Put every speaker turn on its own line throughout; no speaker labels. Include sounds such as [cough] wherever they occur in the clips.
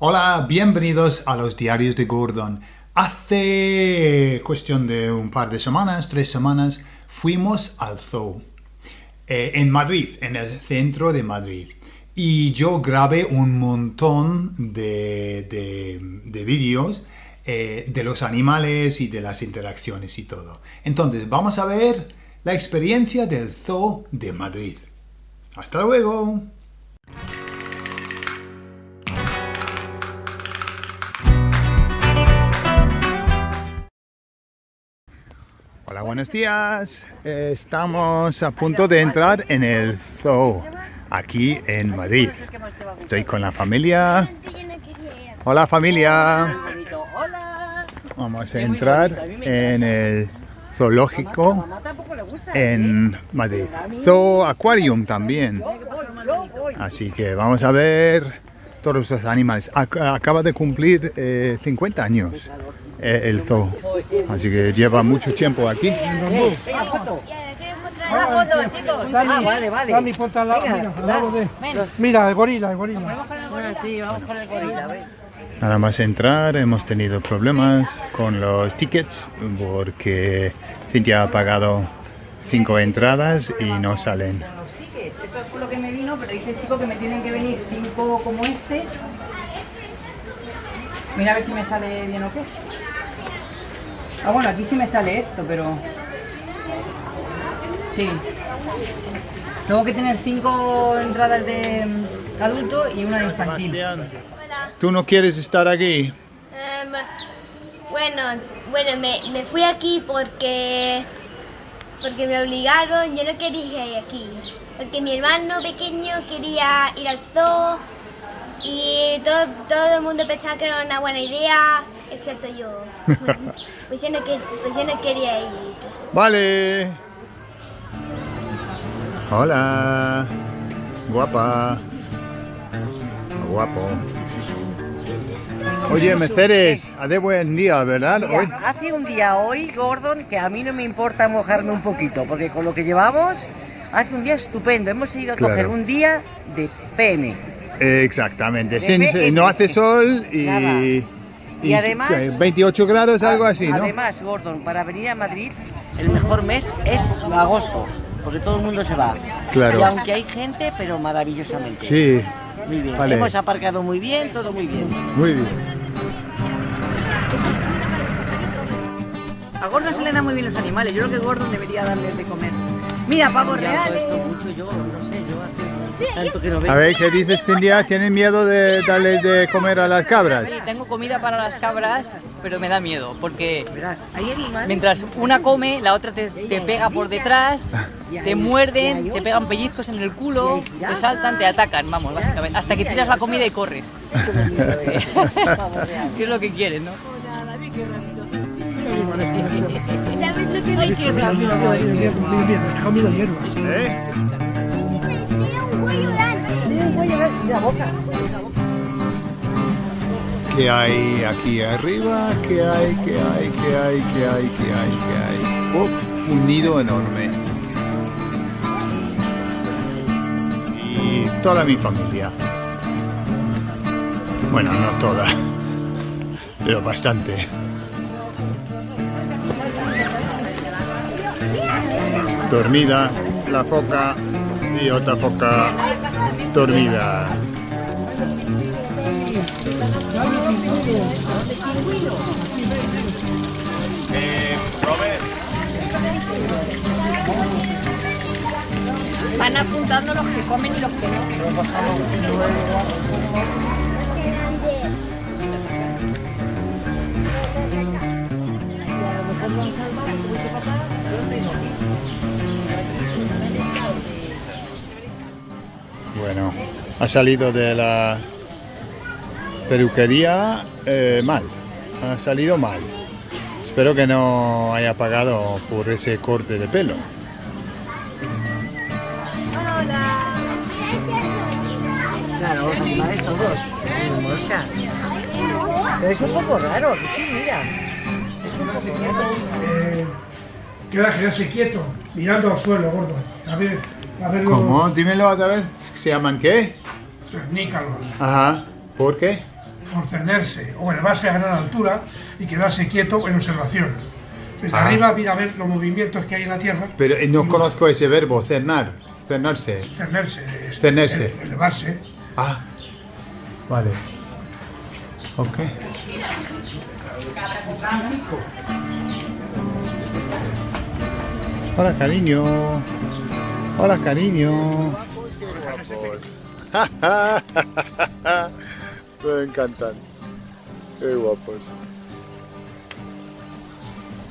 Hola, bienvenidos a los diarios de Gordon. Hace cuestión de un par de semanas, tres semanas, fuimos al zoo eh, en Madrid, en el centro de Madrid. Y yo grabé un montón de, de, vídeos eh, de los animales y de las interacciones y todo. Entonces, vamos a ver la experiencia del zoo de Madrid. ¡Hasta luego! Hola, buenos días. Estamos a punto de entrar en el zoo, aquí en Madrid. Estoy con la familia. Hola familia. Vamos a entrar en el zoológico en Madrid. Zoo Aquarium también. Así que vamos a ver todos los animales. Acaba de cumplir 50 eh, años eh, el zoo. Así que lleva mucho tiempo aquí.
Una foto, chicos. Ah, vale, vale.
Mira, el gorila, el gorila.
Sí, vamos con el gorila,
Nada más entrar hemos tenido problemas con los tickets porque Cintia ha pagado cinco entradas y no salen.
Eso es por lo que me vino, pero dice el chico que me tienen que venir cinco como este. Mira a ver si me sale bien o qué. Ah, bueno, aquí sí me sale esto, pero... Sí. Tengo que tener cinco entradas de adulto y una de infantil.
¿Tú no quieres estar aquí?
Em, bueno, bueno me, me, fui aquí porque, porque me obligaron, yo no quería ir aquí. Porque mi hermano pequeño quería ir al zoo y todo, todo el mundo pensaba que era una buena idea, excepto yo. [laughs] pues, yo no, pues yo no quería ir.
Vale. Hola. Guapa. Guapo. Oye, Meceres, de buen día, ¿verdad?
hoy. Hace un día hoy, Gordon, que a mí no me importa mojarme un poquito, porque con lo que llevamos, hace un día estupendo. Hemos ido a coger un día de PM.
Exactamente, no hace sol y,
y, además
28 grados, algo así, ¿no?
Además, Gordon, para venir a Madrid, el mejor mes es agosto, porque todo el mundo se va.
Claro.
Y aunque hay gente, pero maravillosamente.
Sí.
Muy bien. Hemos aparcado muy bien, todo muy bien.
Muy bien.
A Gordon se le dan muy bien los animales. Yo creo que Gordon debería darles de comer. Mira, pavo real.
Esto mucho yo, no sé, yo hace tanto que no veo.
A ver, ¿qué dices, Cintia? ¿Tienes miedo de darle de comer a las cabras?
Sí, tengo comida para las cabras, pero me da miedo, porque mientras una come, la otra te, te pega por detrás, te muerden, te pegan pellizcos en el culo, te saltan, te atacan, vamos, básicamente, hasta que tiras la comida y corres. [laughs] ¿Qué es lo que quieres, no?
¿Sabes lo que
La boca.
¿Qué hay aquí arriba? ¿Qué hay? ¿Qué hay? ¿Qué hay? ¿Qué hay? ¿Qué hay? ¿Qué hay? Oh, un nido enorme. Y toda mi familia. Bueno, no toda, [laughs] pero bastante. dormida, la foca y otra foca
Eh, Van apuntando los que comen y los que no.
Bueno, ha salido de la peluquería eh, mal, ha salido mal. Espero que no haya pagado por ese corte de pelo.
Claro, los animales todos. Pero es un poco raro, sí, mira. Es un poco raro.
Eh, queda quedarse quieto, mirando al suelo, gordo. A ver, a ver
¿Cómo? Dímelo otra vez. ¿Se llaman qué?
Cernícalos.
Ajá. ¿Por qué?
por tenerse o elevarse a gran altura y quedarse quieto en observación. Desde
Ah.
arriba mira a ver los movimientos que hay en la Tierra.
Pero eh, no conozco ese verbo, cernar, cernarse.
Tenerse. es-
Tenerse.
ele- Elevarse.
Ah, vale. Ok. Hola, cariño. Hola, cariño. [laughs] Me encantan. Qué guapos.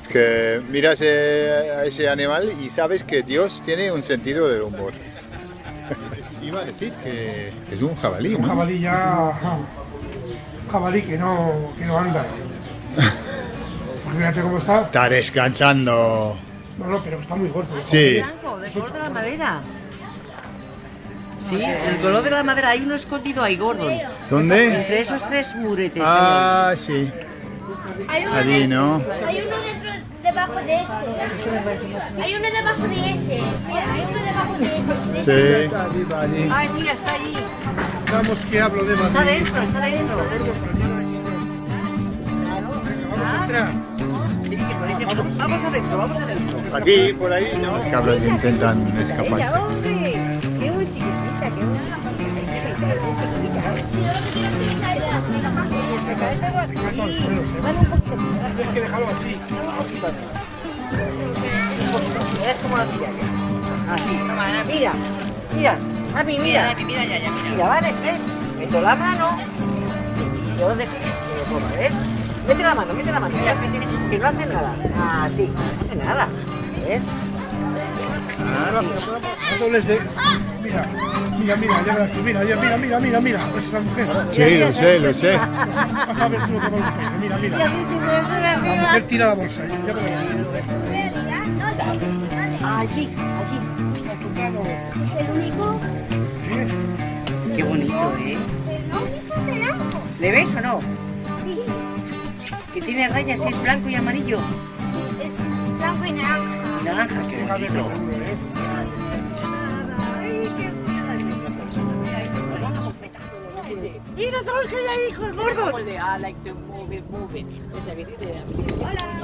Es que miras eh, a ese animal y sabes que Dios tiene un sentido del humor. [laughs] Iba a decir que es un jabalí,
Un
¿no?
jabalí ya. Un jabalí que no, que no anda. [laughs] Fíjate cómo está.
Está descansando.
No, no, pero está muy gordo.
Sí.
Blanco, del color de la madera. Sí, el color de la madera. Hay uno escondido ahí, Gordon.
¿Dónde?
Entre esos tres muretes.
Ah, sí.
Hay uno,
Allí, ¿no?
hay uno dentro, debajo de ese. Hay uno debajo de ese. Mira, hay uno debajo de ese.
Sí.
Ay, mira, está allí.
Vamos que hablo de
hay. Está dentro, está dentro. Sí, que por ese- Vamos, vamos adentro, vamos adentro.
Aquí, por ahí, ¿no? Los cabros intentan
Ella,
escapar.
hombre. Qué muy chiquitita, qué.
Tienes que dejarlo así.
Es como la. Así. Mira, mira. Mami, mira.
Mira, mira, ya, ya, mira.
Mira, vale, ¿ves? Meto la mano y yo dejo que se ponga, ¿ves? Mete la mano, mete la mano. mira, que no hace nada. Ah, sí, no hace nada. ¿Ves? Así.
No dobles de. Mira, mira, mira, ya verás tú. Mira, ya, mira, mira, mira, mira. Pues esa mujer.
Sí, lo sé, lo sé.
Vas a ver tú lo que va a. Mira, mira. La mujer tira la bolsa. Ya verás.
Así, así.
Es el único.
Qué bonito, ¿eh?
No.
¿Le ves o no? Que tiene rayas, es blanco y amarillo.
es blanco y naranja.
Y naranja, qué bonito. Mira todos los que hay ahí, hijo de gordo.
Como el de I like to move it, move it. Esa que dice.
Hola.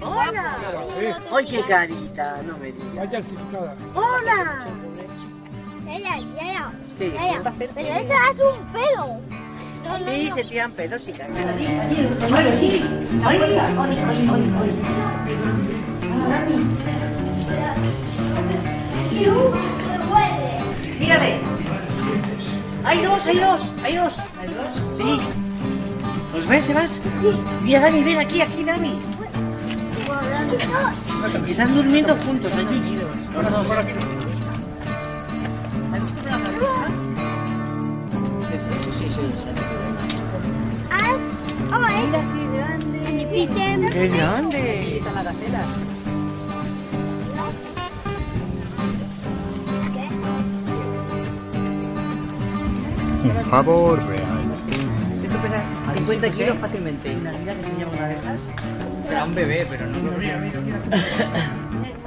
Hola.
Ay, qué carita, no me digas.
Vaya asustada.
¡Hola!
Ella, ella. Pero eso es un pedo.
Sí,
no.
se tiran pedos y cagan. ¡Ay, sí! ¡Ay, ay, ay, ay, ay! ¡Mírale! ¡Hay dos, hay dos, hay dos! Sí. ¿Los ves, Sebas? Sí. Mira, Dani, ven aquí, aquí, Dani. Están durmiendo juntos allí. Dos. ¡Qué grande!
Está la gacela.
Un pavo real.
Esto pesa 50 kilos fácilmente.
Una vida que se lleva una de esas.
Será un bebé, pero no.
Mira, mira, mira.
Es como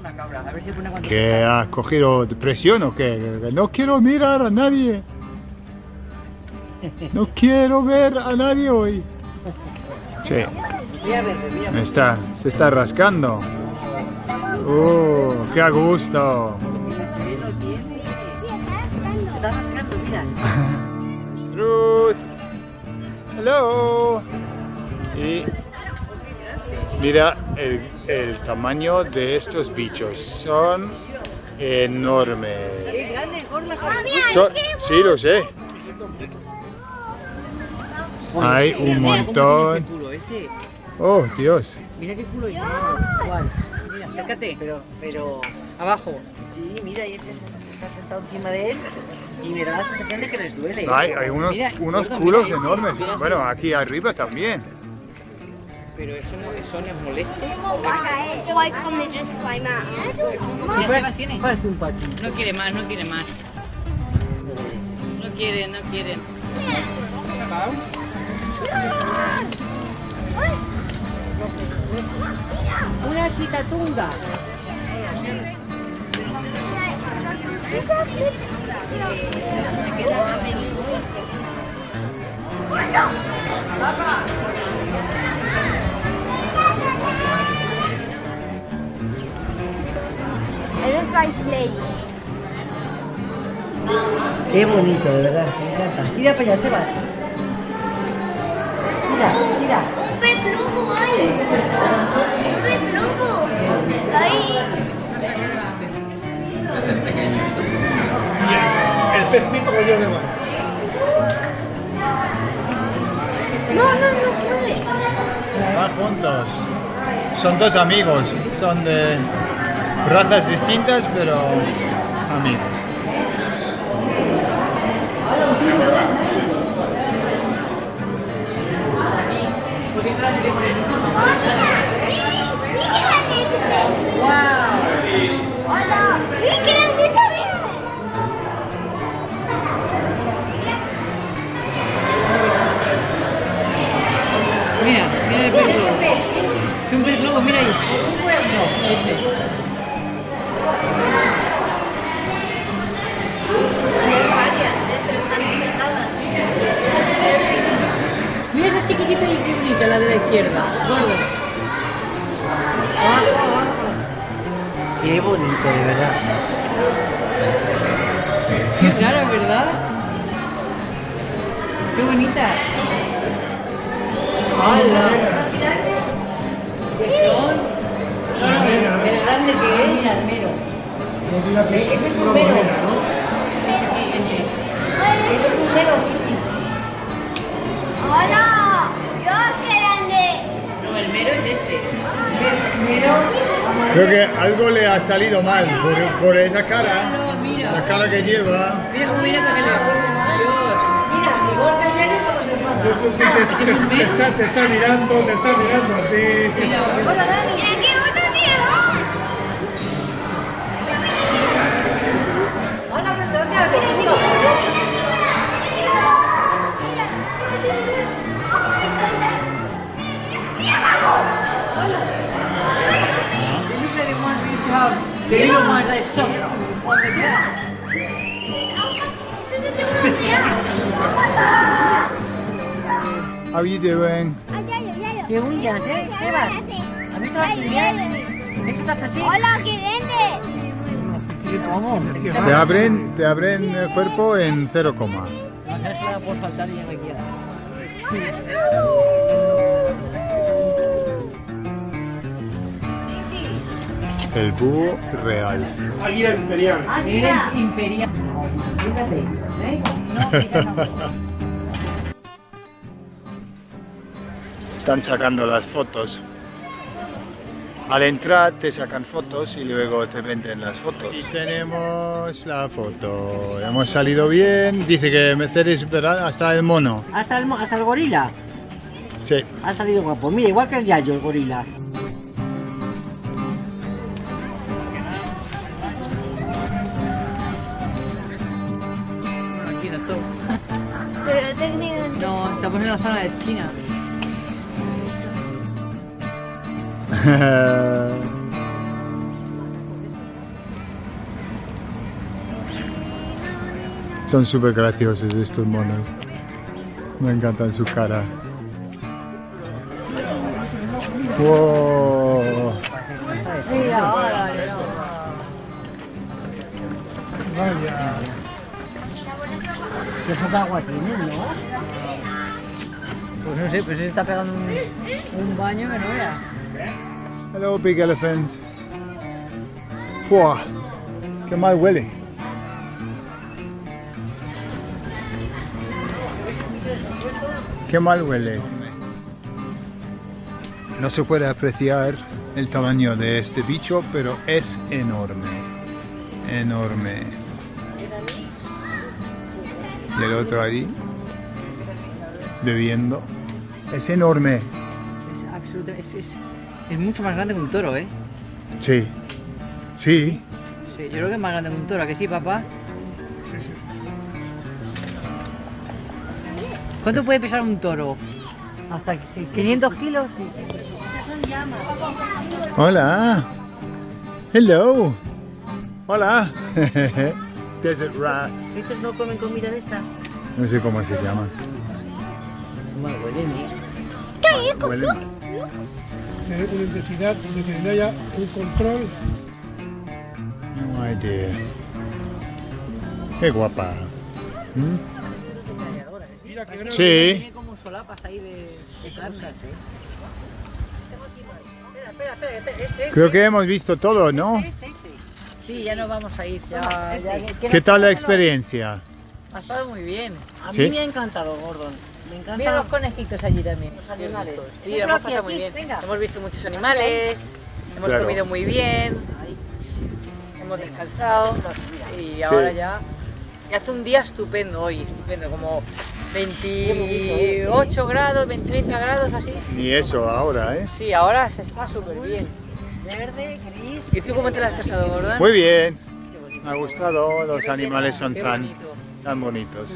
una cabra. A ver si pone cuánto.
¿Que has cogido depresión o qué? No quiero mirar a nadie. No quiero ver a nadie hoy. Sí, está, se está rascando. ¡Uh, qué a gusto!
Se está rascando, mira.
Hello. Y mira el, el tamaño de estos bichos. Son enormes. Sí, lo sé. Hay un montón.
Ese culo, ese.
Oh, Dios.
Mira qué culo. Mira, acércate.
Pero, pero...
Abajo.
Sí, mira, y ese se está sentado encima de él y me da la sensación de que les duele.
Hay, hay unos,
Mira,
unos
gordo,
culos
mira
enormes.
mira.
Bueno, aquí arriba también.
Pero eso no, eso no es molesto.
Like when they just climb out.
Mira, Sebas tiene.
Parece un patín.
No quiere más, no quiere más. No quiere, no quiere.
Una
Fly
Qué bonito, de verdad, me encanta. Mira para allá, Sebas. Mira, mira.
Un pez globo hay. Un pez globo. Ahí.
El pez pico que yo mar.
No, no, no puede.
Van juntos. Son dos amigos. Son de razas distintas, pero amigos.
Mira mira.
El pez globo. Es un pez globo, mira ahí. Ese. Chiquitita y bonita, la de la izquierda. Gordo. Abajo, abajo.
Qué bonito, de verdad.
Qué rara, ¿verdad? Qué bonitas. ¡Hala! ¿Qué son? El grande que es.
Mira, el mero. Eh, Ese es un mero.
Ese sí, ese.
Ese es un mero.
Hola. Yo qué grande.
No, el mero es este.
Creo que algo le ha salido mal por, por esa cara.
No, mira.
La cara que lleva.
Mira cómo.
Mira, enfada.
Te, te- te está, te está mirando, te está mirando a ti.
¿Eh, Sebas? ¿Has visto las? ¿Eso te hace así?
Hola.
¿Cómo?
Te abren, te abren el cuerpo en cero coma.
Déjala por saltar y quiera.
El búho real.
Águila imperial.
Ah, mira.
Es imperial.
Fíjate, ¿eh? [laughs]
No,
Están sacando las fotos. Al entrar te sacan fotos y luego te venden las fotos. Y tenemos la foto. Hemos salido bien. Dice que Mercedes, ¿verdad? Hasta el mono.
Hasta el, hasta el gorila.
Sí.
Ha salido guapo. Mira, igual que el Yayo, el gorila.
Pero.
No, estamos en la zona de China. [laughs]
Son súper graciosos estos monos. Me encantan su cara. Wow.
Ahora,
Qué poca agua tienen, ¿no?
Pues no sé, pues se está pegando un, un baño que no vea.
Hello, big elephant. Fua. Qué mal huele. Qué mal huele. No se puede apreciar el tamaño de este bicho, pero es enorme. Enorme. Y el otro ahí, bebiendo. Es enorme.
Es absolutamente. Es, mucho más grande que un toro, ¿eh?
Sí. Sí.
Sí, yo creo que es más grande que un toro, ¿a que sí, papá? ¿Cuánto puede pesar un toro?
Hasta que sí. sí.
¿500 kilos?
Hola. Hello. Hola. [laughs] Desert rats.
¿Estos no comen comida de esta?
No sé cómo se llama.
Bueno, huelen bien.
Huelen.
Tener una intensidad de que haya un control.
No idea. Qué guapa. ¿Mm?
Mira que
Sí.
Tiene como solapas ahí de, de carne.
Espera, espera, espera. Este, este,
Creo que hemos visto todo, ¿no?
Sí, ya nos vamos a ir. Ya,
Este.
ya- ¿qué
¿Qué
nos
tal la experiencia?
Ha estado muy bien.
A mí
¿Sí?
me ha encantado, Gordon. Me
Mira
encanta.
los conejitos allí también.
Los animales.
Sí, hemos pasado
aquí,
muy bien.
venga.
Hemos visto muchos animales, hemos
Claro.
comido muy bien, hemos descansado y ahora ya, ya hace un día estupendo hoy, estupendo, como 28 grados, 30 grados así.
Ni eso ahora, ¿eh?
Sí, ahora se está súper bien.
Verde, gris.
¿Y tú cómo te lo has pasado, Gordon?
Muy bien. Me ha gustado, los animales son tan, tan bonitos.